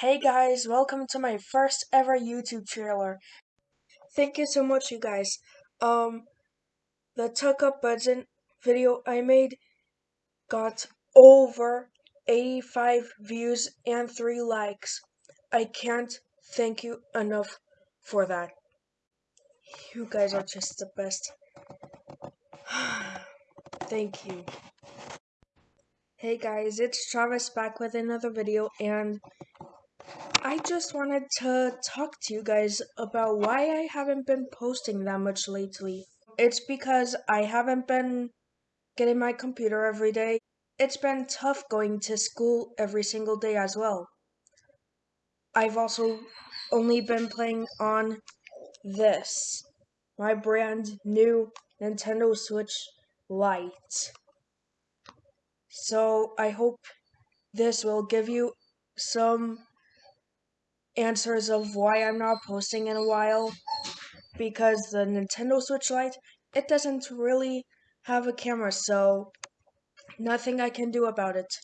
Hey guys, welcome to my first ever YouTube trailer. Thank you so much, you guys. Um, the Tuck Up Budget video I made got over 85 views and 3 likes. I can't thank you enough for that. You guys are just the best. thank you. Hey guys, it's Travis back with another video and I just wanted to talk to you guys about why I haven't been posting that much lately. It's because I haven't been getting my computer every day. It's been tough going to school every single day as well. I've also only been playing on this, my brand new Nintendo Switch Lite. So I hope this will give you some answers of why I'm not posting in a while because the Nintendo Switch Lite it doesn't really have a camera so nothing I can do about it.